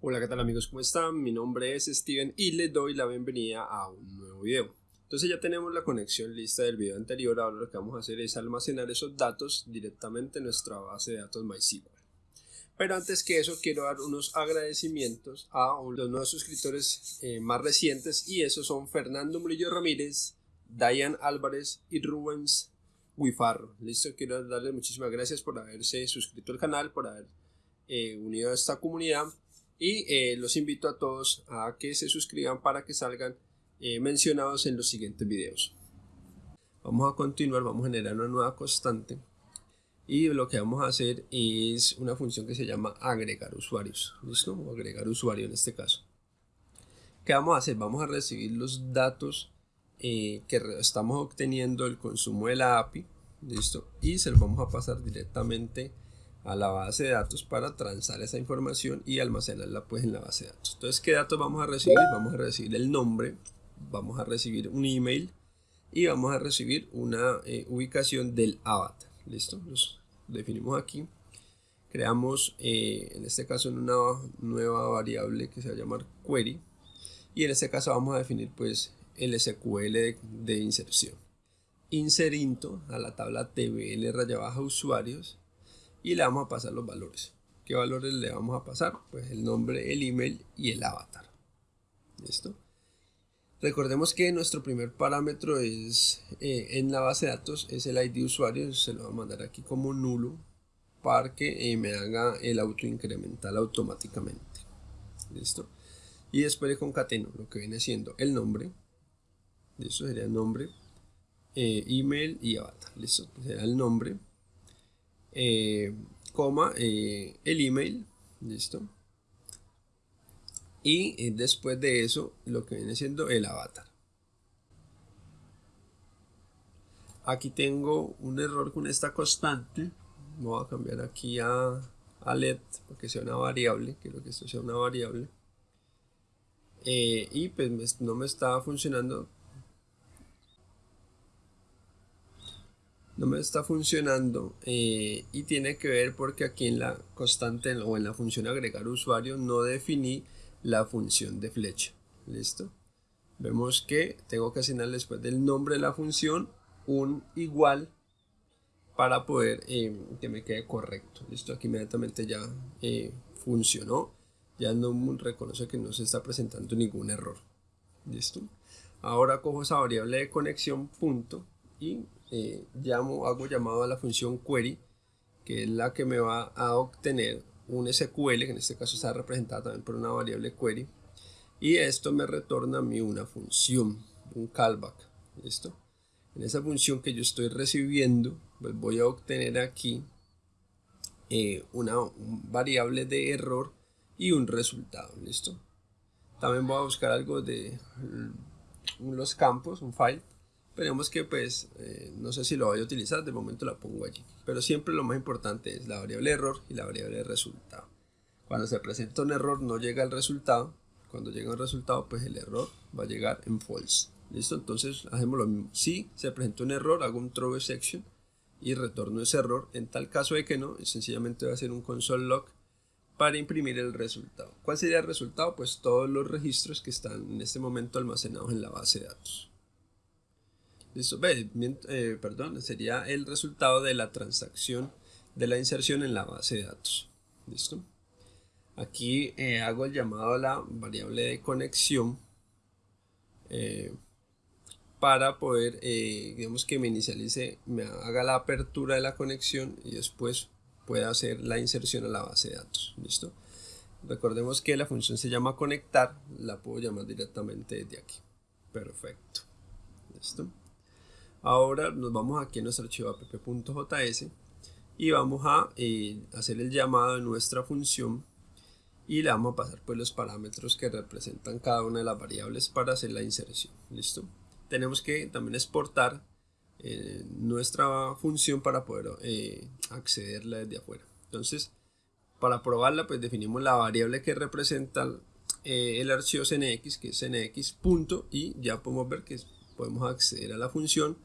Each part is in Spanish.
Hola, ¿qué tal amigos? ¿Cómo están? Mi nombre es Steven y les doy la bienvenida a un nuevo video. Entonces ya tenemos la conexión lista del video anterior, ahora lo que vamos a hacer es almacenar esos datos directamente en nuestra base de datos MySQL. Pero antes que eso quiero dar unos agradecimientos a los nuevos suscriptores eh, más recientes y esos son Fernando Murillo Ramírez, Diane Álvarez y Rubens Wifarro. Listo, quiero darles muchísimas gracias por haberse suscrito al canal, por haber eh, unido a esta comunidad y eh, los invito a todos a que se suscriban para que salgan eh, mencionados en los siguientes videos. Vamos a continuar, vamos a generar una nueva constante y lo que vamos a hacer es una función que se llama agregar usuarios, ¿listo? Agregar usuario en este caso. ¿Qué vamos a hacer? Vamos a recibir los datos eh, que estamos obteniendo del consumo de la API, ¿listo? Y se los vamos a pasar directamente a la base de datos para transar esa información y almacenarla pues en la base de datos. Entonces, ¿qué datos vamos a recibir? Vamos a recibir el nombre, vamos a recibir un email y vamos a recibir una eh, ubicación del avatar. ¿Listo? Los definimos aquí. Creamos, eh, en este caso, una nueva variable que se va a llamar query. Y en este caso vamos a definir pues el SQL de, inserción. Inserinto a la tabla TBL raya usuarios y le vamos a pasar los valores. ¿Qué valores le vamos a pasar? Pues el nombre, el email y el avatar. ¿Listo? Recordemos que nuestro primer parámetro es eh, en la base de datos es el ID usuario, se lo voy a mandar aquí como nulo para que eh, me haga el auto incremental automáticamente. ¿Listo? Y después le concateno lo que viene siendo el nombre, eso sería el nombre, eh, email y avatar. ¿Listo? Será el nombre, eh, coma, eh, el email, listo. Y eh, después de eso, lo que viene siendo el avatar. Aquí tengo un error con esta constante. Voy a cambiar aquí a, a let porque sea una variable. Quiero que esto sea una variable. y pues no me está funcionando no me está funcionando eh, y tiene que ver porque aquí en la constante o en la función agregar usuario no definí la función de flecha. Listo vemos que tengo que asignar después del nombre de la función un igual para poder eh, que me quede correcto. Listo aquí inmediatamente ya eh, funcionó. Ya no reconoce que no se está presentando ningún error. Listo ahora cojo esa variable de conexión punto y eh, hago llamado a la función query, que es la que me va a obtener un SQL, que en este caso está representada también por una variable query, y esto me retorna a mí una función, un callback, ¿listo? En esa función que yo estoy recibiendo, pues voy a obtener aquí eh, una variable de error y un resultado, ¿listo? También voy a buscar algo de mm, los campos, un file, Esperemos que pues, eh, no sé si lo voy a utilizar, de momento la pongo allí. Pero siempre lo más importante es la variable error y la variable resultado. Cuando se presenta un error no llega el resultado. Cuando llega el resultado pues el error va a llegar en false. ¿Listo? Entonces hacemos lo mismo. Si se presenta un error, hago un throw exception y retorno ese error. En tal caso de que no, sencillamente voy a hacer un console log para imprimir el resultado. ¿Cuál sería el resultado? Pues todos los registros que están en este momento almacenados en la base de datos. Listo, eh, perdón, sería el resultado de la transacción de la inserción en la base de datos. Listo. Aquí eh, hago el llamado a la variable de conexión eh, para poder, digamos que me inicialice, me haga la apertura de la conexión y después pueda hacer la inserción a la base de datos. Listo. Recordemos que la función se llama conectar, la puedo llamar directamente desde aquí. Perfecto. Listo. Ahora nos vamos aquí a nuestro archivo app.js y vamos a eh, hacer el llamado de nuestra función y le vamos a pasar pues los parámetros que representan cada una de las variables para hacer la inserción. ¿Listo? Tenemos que también exportar eh, nuestra función para poder eh, accederla desde afuera. Entonces, para probarla pues definimos la variable que representa el archivo cnx que es cnx punto y ya podemos ver que podemos acceder a la función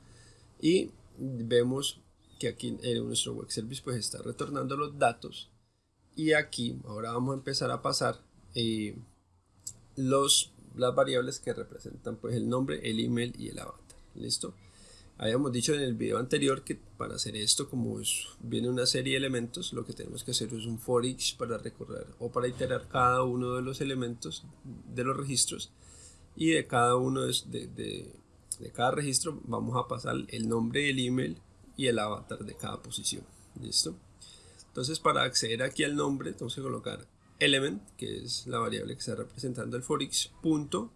y vemos que aquí en nuestro web service pues está retornando los datos y aquí ahora vamos a empezar a pasar eh, los, las variables que representan pues el nombre, el email y el avatar. ¿Listo? Habíamos dicho en el video anterior que para hacer esto, como viene una serie de elementos, lo que tenemos que hacer es un for each para recorrer o para iterar cada uno de los elementos de los registros y de cada uno de, de cada registro vamos a pasar el nombre, el email y el avatar de cada posición. ¿Listo? Entonces para acceder aquí al nombre tenemos que colocar element, que es la variable que está representando el for each, punto,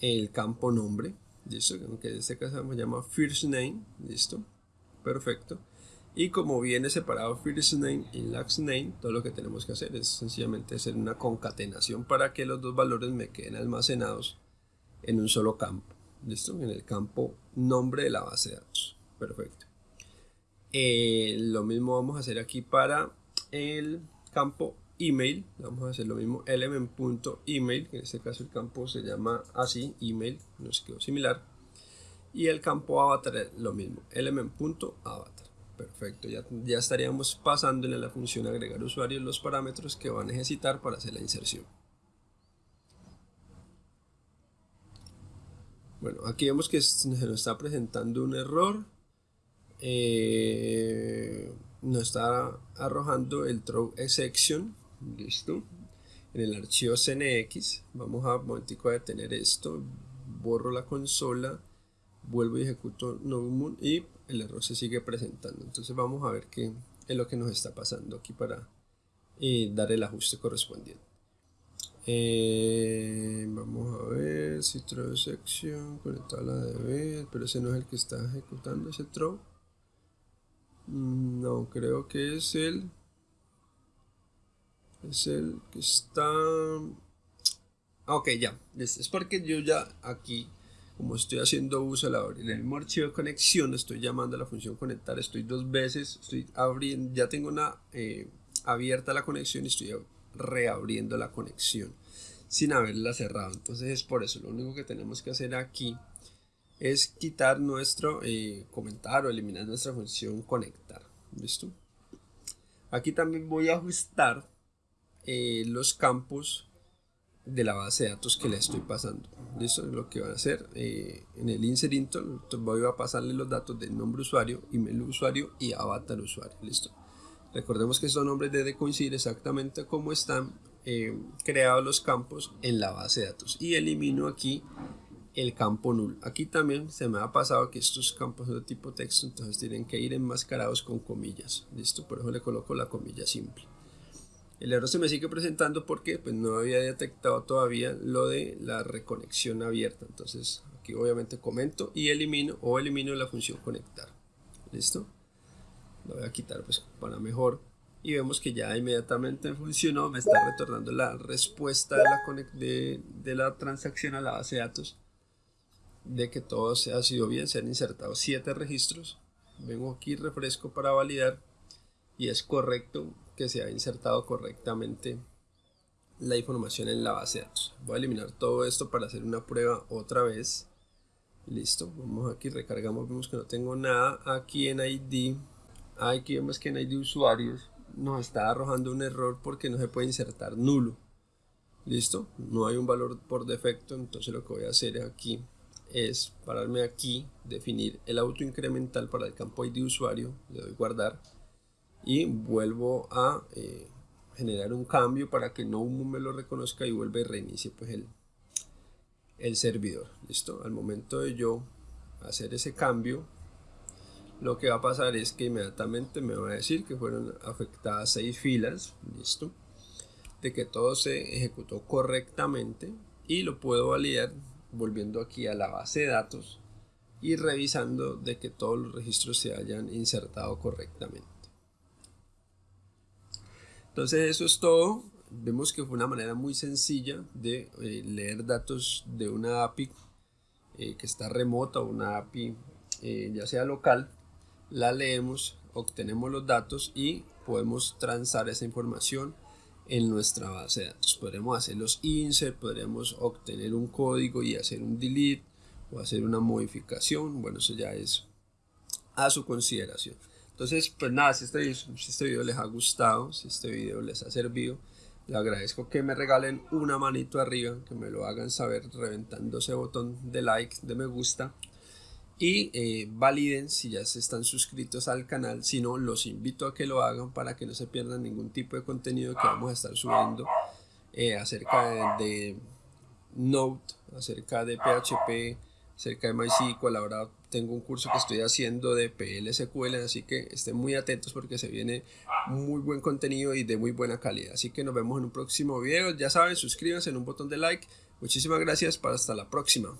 el campo nombre, listo, que en este caso se llama first name, listo, perfecto. Y como viene separado first name y last name, todo lo que tenemos que hacer es sencillamente hacer una concatenación para que los dos valores me queden almacenados en un solo campo, listo, en el campo nombre de la base de datos, perfecto. Eh, lo mismo vamos a hacer aquí para el campo email, vamos a hacer lo mismo element.email, que en este caso el campo se llama así, email, nos quedó similar. Y el campo avatar lo mismo, element.avatar. Perfecto, ya, ya estaríamos pasando en la función agregar usuarios los parámetros que va a necesitar para hacer la inserción. Bueno, aquí vemos que se nos está presentando un error. Eh, nos está arrojando el throw exception. Listo. En el archivo cnx vamos a un momentico a detener esto. Borro la consola. Vuelvo y ejecuto moon y el error se sigue presentando. Entonces vamos a ver qué es lo que nos está pasando aquí para eh, dar el ajuste correspondiente eh, vamos a ver si throw section conectada a la DB pero ese no es el que está ejecutando ese throw mm, no creo que es el es el que está ah, ok ya es, porque yo ya aquí como estoy haciendo uso de la en el mismo archivo de conexión estoy llamando a la función conectar estoy dos veces estoy abriendo ya tengo una eh, abierta la conexión y estoy reabriendo la conexión sin haberla cerrado entonces es por eso lo único que tenemos que hacer aquí es quitar nuestro eh, comentar o eliminar nuestra función conectar listo aquí también voy a ajustar eh, los campos de la base de datos que le estoy pasando. Listo, lo que van a hacer eh, en el insert voy a pasarle los datos del nombre usuario, email usuario y avatar usuario. Listo. Recordemos que estos nombres deben coincidir exactamente como están eh, creados los campos en la base de datos. Y elimino aquí el campo null. Aquí también se me ha pasado que estos campos son de tipo texto, entonces tienen que ir enmascarados con comillas. Listo, por eso le coloco la comilla simple. El error se me sigue presentando porque pues, no había detectado todavía lo de la reconexión abierta. Entonces aquí obviamente comento y elimino o elimino la función conectar. ¿Listo? Lo voy a quitar pues para mejor. Y vemos que ya inmediatamente funcionó. Me está retornando la respuesta de la, transacción a la base de datos. De que todo ha sido bien. Se han insertado 7 registros. Vengo aquí, refresco para validar. Y es correcto que se ha insertado correctamente la información en la base de datos. Voy a eliminar todo esto para hacer una prueba otra vez. Listo, vamos aquí, recargamos, vemos que no tengo nada aquí en ID. Aquí vemos que en ID usuarios. Nos está arrojando un error porque no se puede insertar nulo. Listo, no hay un valor por defecto, entonces lo que voy a hacer aquí es pararme aquí, definir el auto incremental para el campo ID usuario, le doy guardar y vuelvo a eh, generar un cambio para que no me lo reconozca y vuelva y reinicie pues el, el servidor. Listo al momento de yo hacer ese cambio lo que va a pasar es que inmediatamente me va a decir que fueron afectadas seis filas listo de que todo se ejecutó correctamente y lo puedo validar volviendo aquí a la base de datos y revisando de que todos los registros se hayan insertado correctamente entonces eso es todo. Vemos que fue una manera muy sencilla de eh, leer datos de una API eh, que está remota o una API eh, ya sea local. La leemos, obtenemos los datos y podemos transar esa información en nuestra base de datos. Podremos hacer los insert, podremos obtener un código y hacer un delete o hacer una modificación. Bueno, eso ya es a su consideración. Entonces, pues nada, si este, si este video les ha gustado, si este video les ha servido, Les agradezco que me regalen una manito arriba, que me lo hagan saber reventando ese botón de like, de me gusta. Y eh, validen si ya se están suscritos al canal. Si no, los invito a que lo hagan para que no se pierdan ningún tipo de contenido que vamos a estar subiendo eh, acerca de, Node, acerca de PHP, acerca de MySQL. Ahora tengo un curso que estoy haciendo de PLSQL, así que estén muy atentos porque se viene muy buen contenido y de muy buena calidad. Así que nos vemos en un próximo video. Ya saben, suscríbanse en un botón de like. Muchísimas gracias. Para hasta la próxima.